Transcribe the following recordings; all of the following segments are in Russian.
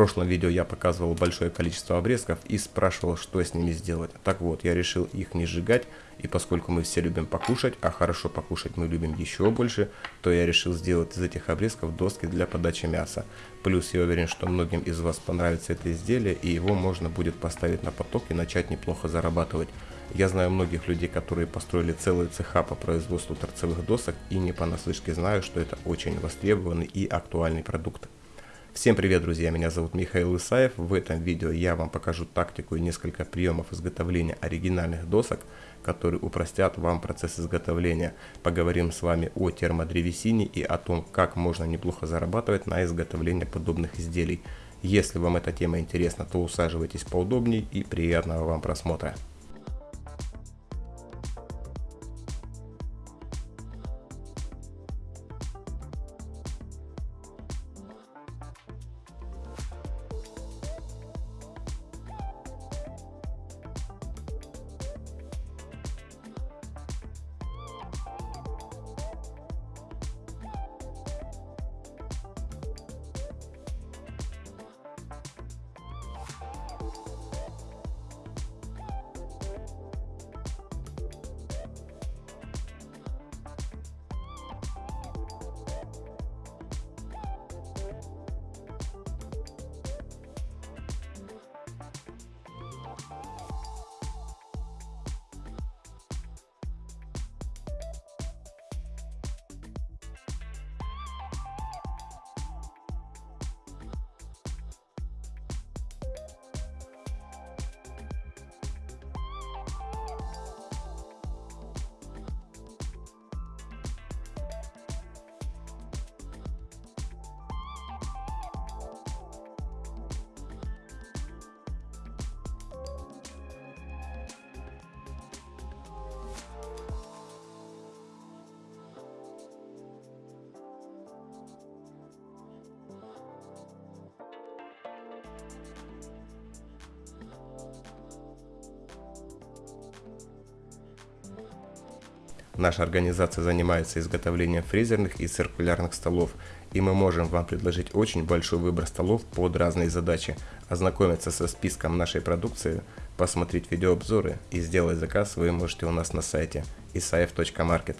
прошлом видео я показывал большое количество обрезков и спрашивал, что с ними сделать. Так вот, я решил их не сжигать, и поскольку мы все любим покушать, а хорошо покушать мы любим еще больше, то я решил сделать из этих обрезков доски для подачи мяса. Плюс я уверен, что многим из вас понравится это изделие, и его можно будет поставить на поток и начать неплохо зарабатывать. Я знаю многих людей, которые построили целые цеха по производству торцевых досок и не понаслышке знаю, что это очень востребованный и актуальный продукт. Всем привет, друзья! Меня зовут Михаил Исаев. В этом видео я вам покажу тактику и несколько приемов изготовления оригинальных досок, которые упростят вам процесс изготовления. Поговорим с вами о термодревесине и о том, как можно неплохо зарабатывать на изготовлении подобных изделий. Если вам эта тема интересна, то усаживайтесь поудобнее и приятного вам просмотра. Наша организация занимается изготовлением фрезерных и циркулярных столов, и мы можем вам предложить очень большой выбор столов под разные задачи. Ознакомиться со списком нашей продукции, посмотреть видеообзоры и сделать заказ вы можете у нас на сайте isaev.market.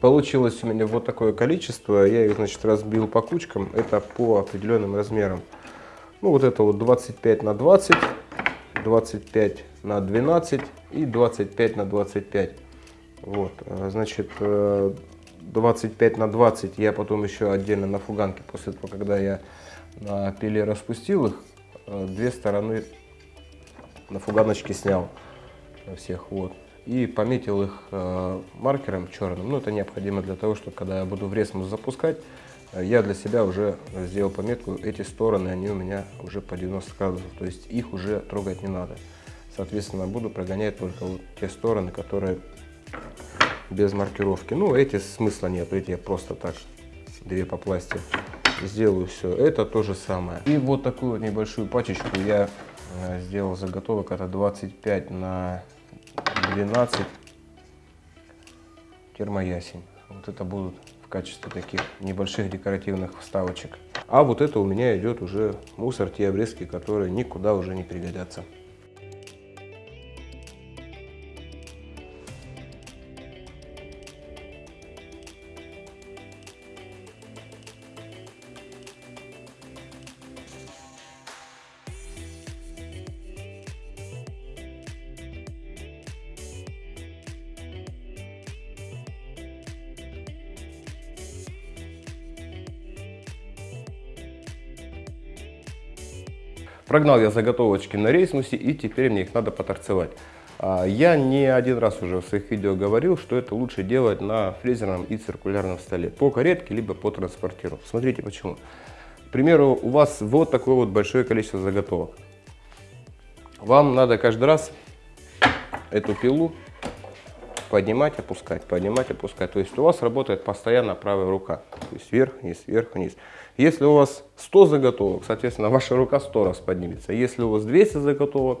Получилось у меня вот такое количество. Я их, значит, разбил по кучкам. Это по определенным размерам. Ну, вот это вот 25 на 20, 25 на 12 и 25 на 25. Вот, э, значит, 25 э, на 20 я потом еще отдельно на фуганке, после того, когда я на пиле распустил их, э, две стороны на фуганочке снял всех, вот и пометил их э, маркером черным. Ну, это необходимо для того, чтобы когда я буду в ресмус запускать, э, я для себя уже сделал пометку, эти стороны, они у меня уже по 90 градусов, то есть их уже трогать не надо. Соответственно, буду прогонять только вот те стороны, которые без маркировки. Ну, эти смысла нет, эти я просто так, две по пласте сделаю все. Это то же самое. И вот такую вот небольшую пачечку я э, сделал заготовок, это 25 на 12 термоясень. Вот это будут в качестве таких небольших декоративных вставочек. А вот это у меня идет уже мусор, те обрезки, которые никуда уже не пригодятся. Прогнал я заготовочки на рейснусе и теперь мне их надо поторцевать. А, я не один раз уже в своих видео говорил, что это лучше делать на фрезерном и циркулярном столе. По каретке, либо по транспортеру. Смотрите почему. К примеру, у вас вот такое вот большое количество заготовок. Вам надо каждый раз эту пилу поднимать, опускать, поднимать, опускать. То есть у вас работает постоянно правая рука. То есть вверх, вниз, вверх, вниз. Если у вас 100 заготовок, соответственно, ваша рука 100 раз поднимется. Если у вас 200 заготовок,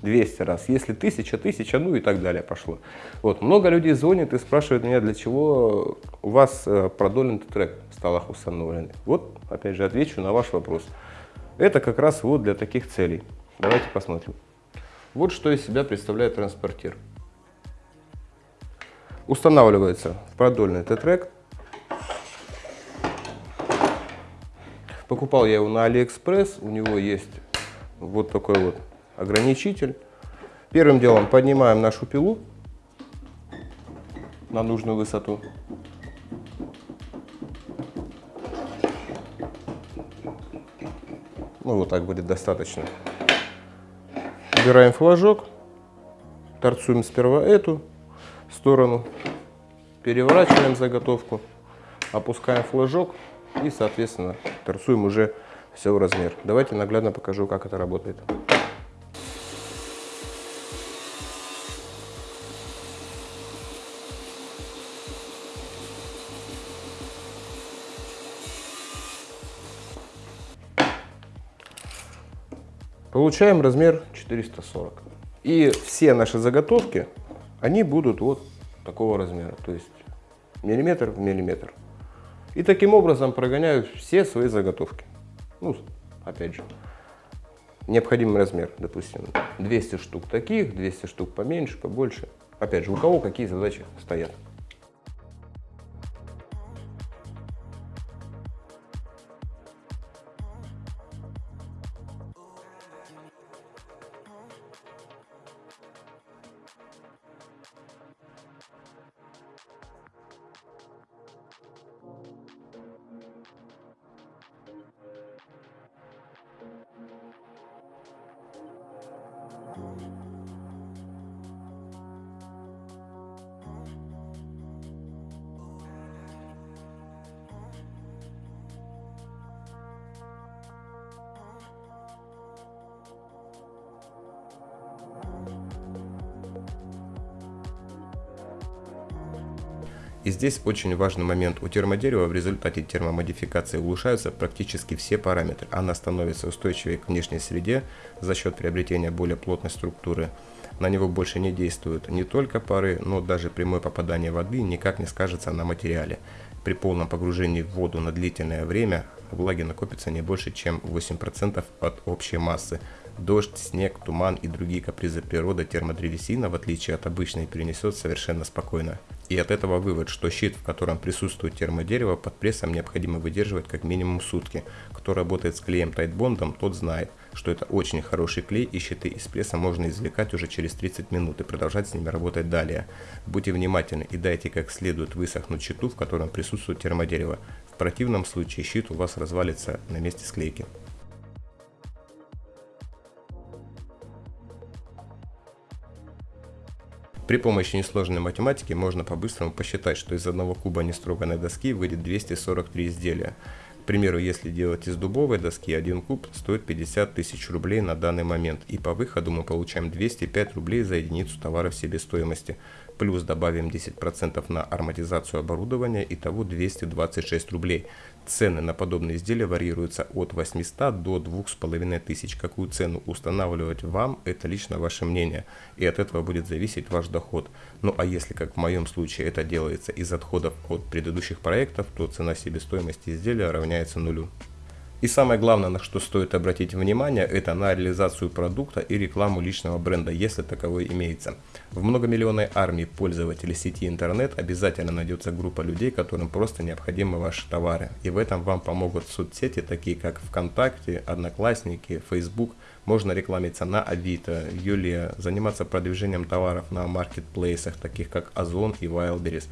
200 раз. Если 1000, 1000, ну и так далее пошло. Вот. Много людей звонят и спрашивают меня, для чего у вас э, продолен трек в столах установлены. Вот, опять же, отвечу на ваш вопрос. Это как раз вот для таких целей. Давайте посмотрим. Вот что из себя представляет транспортир. Устанавливается в продольный Т-трек. Покупал я его на Алиэкспресс. У него есть вот такой вот ограничитель. Первым делом поднимаем нашу пилу на нужную высоту. Ну, вот так будет достаточно. Убираем флажок, торцуем сперва эту сторону, переворачиваем заготовку, опускаем флажок и, соответственно, торцуем уже все в размер. Давайте наглядно покажу, как это работает. Получаем размер 440. И все наши заготовки, они будут вот такого размера, то есть миллиметр в миллиметр. И таким образом прогоняю все свои заготовки. Ну, опять же, необходимый размер, допустим, 200 штук таких, 200 штук поменьше, побольше. Опять же, у кого какие задачи стоят. И здесь очень важный момент. У термодерева в результате термомодификации улучшаются практически все параметры. Она становится устойчивее к внешней среде за счет приобретения более плотной структуры. На него больше не действуют не только пары, но даже прямое попадание воды никак не скажется на материале. При полном погружении в воду на длительное время влаги накопится не больше, чем 8% от общей массы. Дождь, снег, туман и другие капризы природы термодревесина, в отличие от обычной, перенесет совершенно спокойно. И от этого вывод, что щит, в котором присутствует термодерево, под прессом необходимо выдерживать как минимум сутки. Кто работает с клеем тайтбондом, тот знает, что это очень хороший клей и щиты из пресса можно извлекать уже через 30 минут и продолжать с ними работать далее. Будьте внимательны и дайте как следует высохнуть щиту, в котором присутствует термодерево. В противном случае щит у вас развалится на месте склейки. При помощи несложной математики можно по-быстрому посчитать, что из одного куба нестроганной доски выйдет 243 изделия. К примеру, если делать из дубовой доски, один куб стоит 50 тысяч рублей на данный момент, и по выходу мы получаем 205 рублей за единицу товара в себестоимости плюс добавим 10% на ароматизацию оборудования, итого 226 рублей. Цены на подобные изделия варьируются от 800 до 2500. Какую цену устанавливать вам, это лично ваше мнение, и от этого будет зависеть ваш доход. Ну а если, как в моем случае, это делается из отходов от предыдущих проектов, то цена себестоимости изделия равняется нулю. И самое главное, на что стоит обратить внимание, это на реализацию продукта и рекламу личного бренда, если таковой имеется. В многомиллионной армии пользователей сети интернет обязательно найдется группа людей, которым просто необходимы ваши товары. И в этом вам помогут соцсети, такие как ВКонтакте, Одноклассники, Facebook. Можно рекламиться на Авито, Юлия, заниматься продвижением товаров на маркетплейсах, таких как Озон и Wildberries.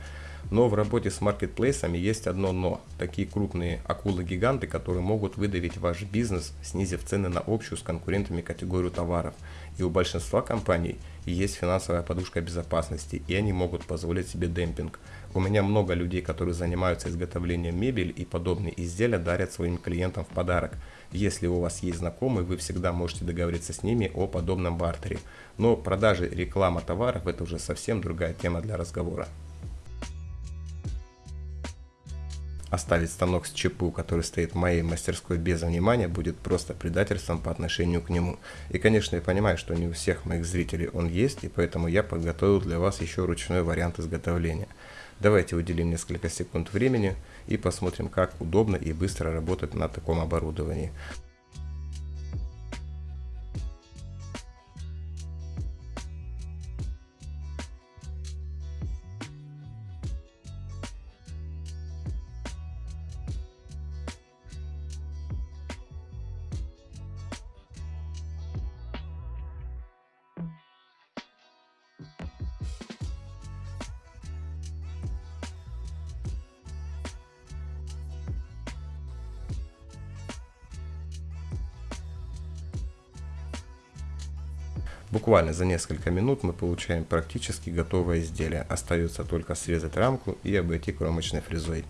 Но в работе с маркетплейсами есть одно но. Такие крупные акулы-гиганты, которые могут выдавить ваш бизнес, снизив цены на общую с конкурентами категорию товаров. И у большинства компаний есть финансовая подушка безопасности, и они могут позволить себе демпинг. У меня много людей, которые занимаются изготовлением мебели и подобные изделия дарят своим клиентам в подарок. Если у вас есть знакомые, вы всегда можете договориться с ними о подобном бартере. Но продажи реклама товаров это уже совсем другая тема для разговора. Оставить станок с ЧПУ, который стоит в моей мастерской без внимания, будет просто предательством по отношению к нему. И, конечно, я понимаю, что не у всех моих зрителей он есть, и поэтому я подготовил для вас еще ручной вариант изготовления. Давайте уделим несколько секунд времени и посмотрим, как удобно и быстро работать на таком оборудовании. Буквально за несколько минут мы получаем практически готовое изделие. Остается только срезать рамку и обойти кромочной фрезой.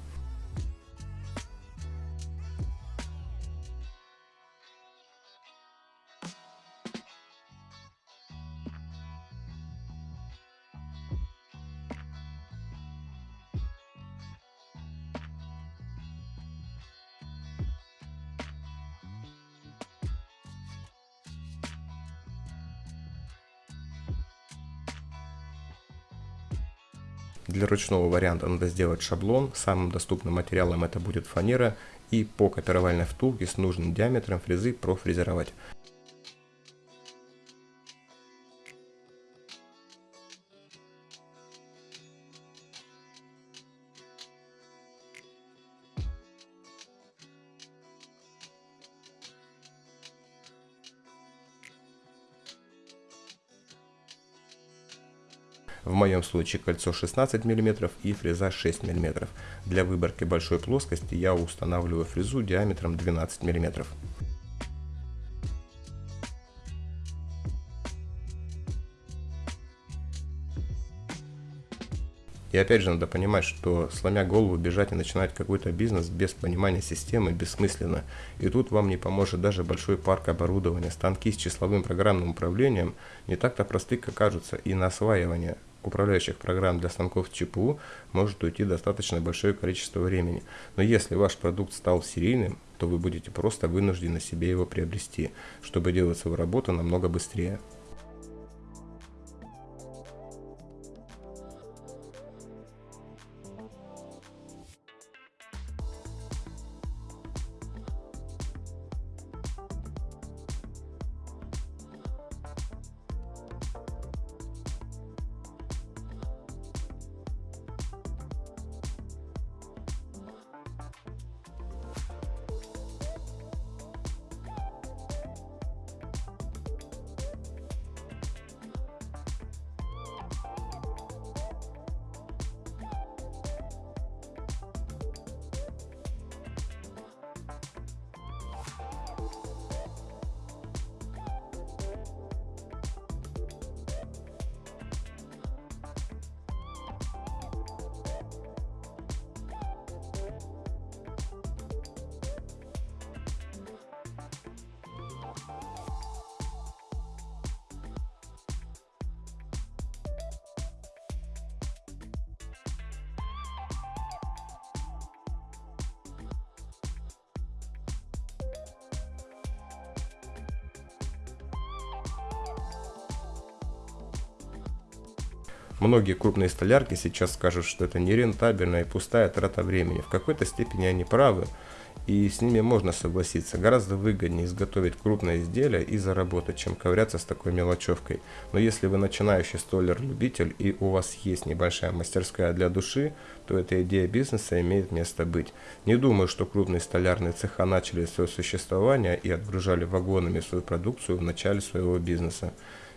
Для ручного варианта надо сделать шаблон. Самым доступным материалом это будет фанера. И по копировальной втулке с нужным диаметром фрезы профрезеровать. В моем случае кольцо 16 мм и фреза 6 мм. Для выборки большой плоскости я устанавливаю фрезу диаметром 12 мм. И опять же надо понимать, что сломя голову бежать и начинать какой-то бизнес без понимания системы бессмысленно. И тут вам не поможет даже большой парк оборудования. Станки с числовым программным управлением не так-то просты, как кажутся, и на осваивание управляющих программ для станков ЧПУ может уйти достаточно большое количество времени. Но если ваш продукт стал серийным, то вы будете просто вынуждены себе его приобрести, чтобы делать свою работу намного быстрее. Многие крупные столярки сейчас скажут, что это нерентабельная и пустая трата времени. В какой-то степени они правы, и с ними можно согласиться. Гораздо выгоднее изготовить крупное изделие и заработать, чем ковыряться с такой мелочевкой. Но если вы начинающий столяр-любитель и у вас есть небольшая мастерская для души, то эта идея бизнеса имеет место быть. Не думаю, что крупные столярные цеха начали свое существование и отгружали вагонами свою продукцию в начале своего бизнеса.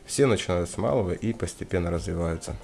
Все начинают с малого и постепенно развиваются.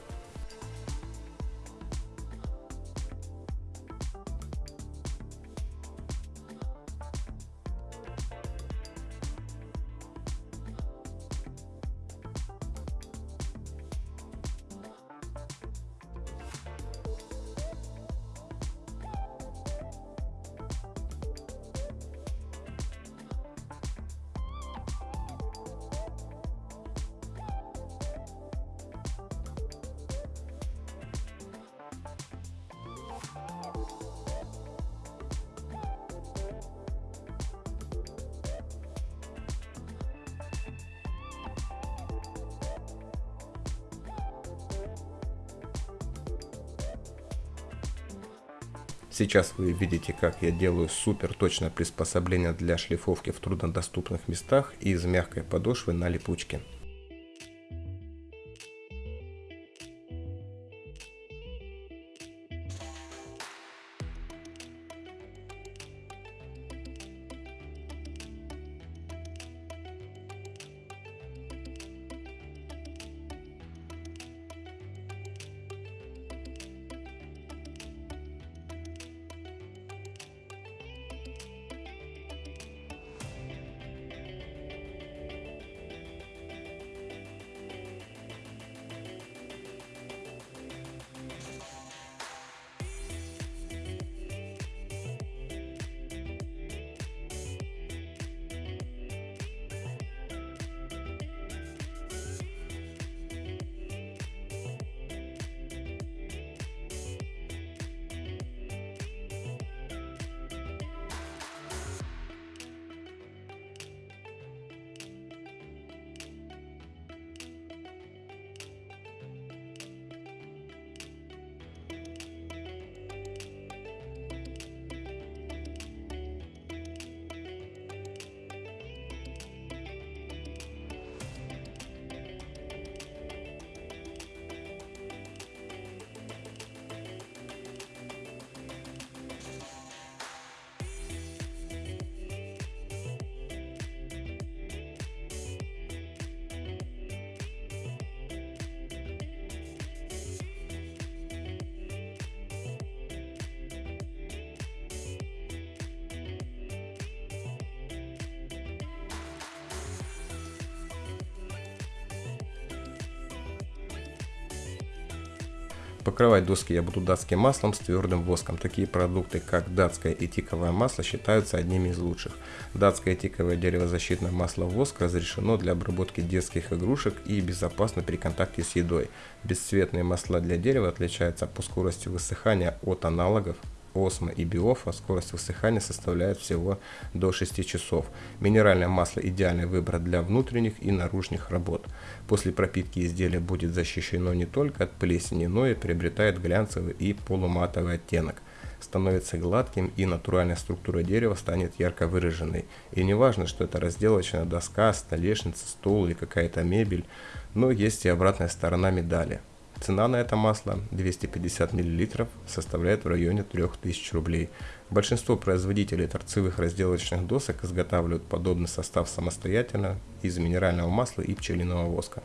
Сейчас вы видите, как я делаю супер точное приспособление для шлифовки в труднодоступных местах из мягкой подошвы на липучке. Покрывать доски я буду датским маслом с твердым воском. Такие продукты, как датское и тиковое масло, считаются одними из лучших. Датское тиковое деревозащитное масло воск разрешено для обработки детских игрушек и безопасно при контакте с едой. Бесцветные масла для дерева отличаются по скорости высыхания от аналогов осмо и биофа скорость высыхания составляет всего до 6 часов. Минеральное масло идеальный выбор для внутренних и наружных работ. После пропитки изделие будет защищено не только от плесени, но и приобретает глянцевый и полуматовый оттенок становится гладким и натуральная структура дерева станет ярко выраженной. И не важно, что это разделочная доска, столешница, стол или какая-то мебель, но есть и обратная сторона медали. Цена на это масло 250 мл составляет в районе 3000 рублей. Большинство производителей торцевых разделочных досок изготавливают подобный состав самостоятельно из минерального масла и пчелиного воска.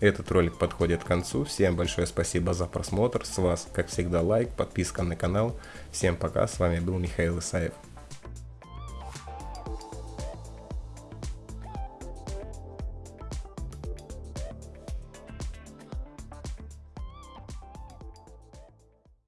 Этот ролик подходит к концу. Всем большое спасибо за просмотр. С вас, как всегда, лайк, подписка на канал. Всем пока. С вами был Михаил Исаев.